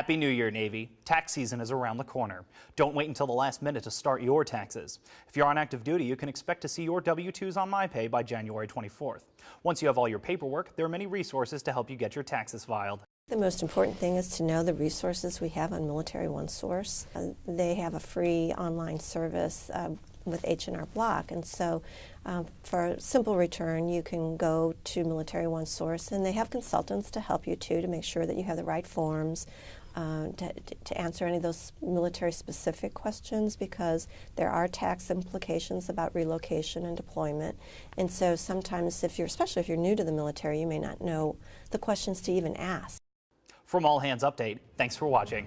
Happy New Year, Navy. Tax season is around the corner. Don't wait until the last minute to start your taxes. If you're on active duty, you can expect to see your W-2s on MyPay by January 24th. Once you have all your paperwork, there are many resources to help you get your taxes filed. The most important thing is to know the resources we have on Military One Source. Uh, they have a free online service uh, with H&R Block. And so um, for a simple return, you can go to Military One Source, and they have consultants to help you too to make sure that you have the right forms, uh, to, to, answer any of those military specific questions because there are tax implications about relocation and deployment. And so sometimes if you're, especially if you're new to the military, you may not know the questions to even ask. From All Hands Update, thanks for watching.